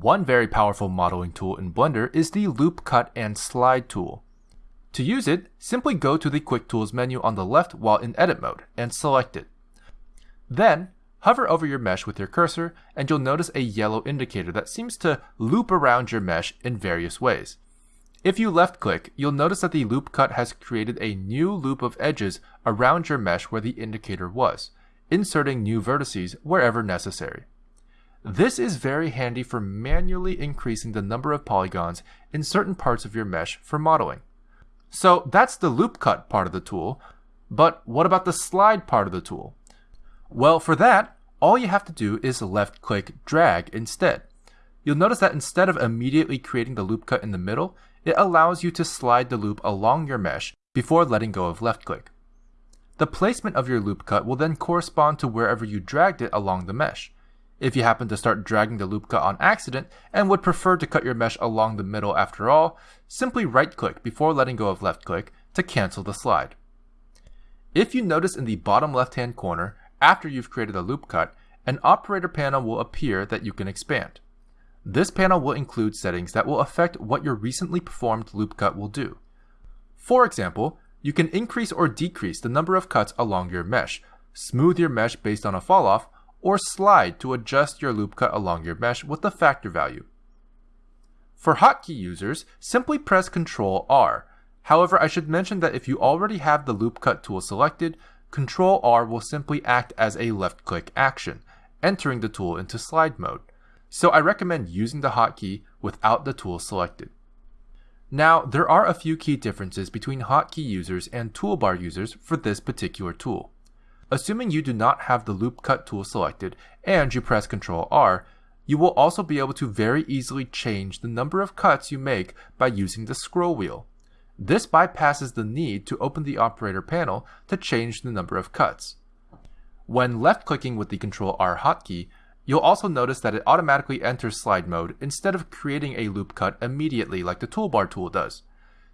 One very powerful modeling tool in Blender is the Loop Cut and Slide tool. To use it, simply go to the Quick Tools menu on the left while in edit mode and select it. Then, hover over your mesh with your cursor and you'll notice a yellow indicator that seems to loop around your mesh in various ways. If you left click, you'll notice that the loop cut has created a new loop of edges around your mesh where the indicator was, inserting new vertices wherever necessary. This is very handy for manually increasing the number of polygons in certain parts of your mesh for modeling. So that's the loop cut part of the tool, but what about the slide part of the tool? Well, for that, all you have to do is left click drag instead. You'll notice that instead of immediately creating the loop cut in the middle, it allows you to slide the loop along your mesh before letting go of left click. The placement of your loop cut will then correspond to wherever you dragged it along the mesh. If you happen to start dragging the loop cut on accident and would prefer to cut your mesh along the middle after all, simply right click before letting go of left click to cancel the slide. If you notice in the bottom left hand corner, after you've created a loop cut, an operator panel will appear that you can expand. This panel will include settings that will affect what your recently performed loop cut will do. For example, you can increase or decrease the number of cuts along your mesh, smooth your mesh based on a falloff, or slide to adjust your loop cut along your mesh with the factor value. For hotkey users, simply press Ctrl R. However, I should mention that if you already have the loop cut tool selected, Ctrl R will simply act as a left click action, entering the tool into slide mode. So I recommend using the hotkey without the tool selected. Now, there are a few key differences between hotkey users and toolbar users for this particular tool. Assuming you do not have the loop cut tool selected and you press Ctrl R, you will also be able to very easily change the number of cuts you make by using the scroll wheel. This bypasses the need to open the operator panel to change the number of cuts. When left clicking with the Ctrl R hotkey, you'll also notice that it automatically enters slide mode instead of creating a loop cut immediately like the toolbar tool does.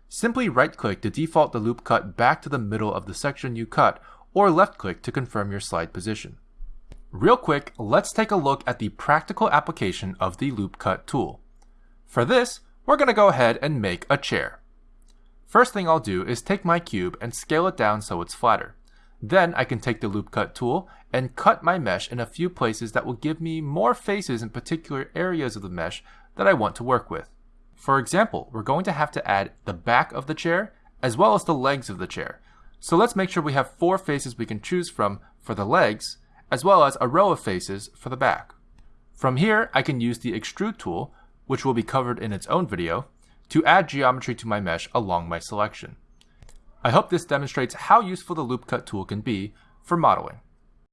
Simply right click to default the loop cut back to the middle of the section you cut or left click to confirm your slide position. Real quick, let's take a look at the practical application of the Loop Cut tool. For this, we're going to go ahead and make a chair. First thing I'll do is take my cube and scale it down so it's flatter. Then I can take the Loop Cut tool and cut my mesh in a few places that will give me more faces in particular areas of the mesh that I want to work with. For example, we're going to have to add the back of the chair as well as the legs of the chair, so let's make sure we have four faces we can choose from for the legs, as well as a row of faces for the back. From here, I can use the extrude tool, which will be covered in its own video, to add geometry to my mesh along my selection. I hope this demonstrates how useful the loop cut tool can be for modeling.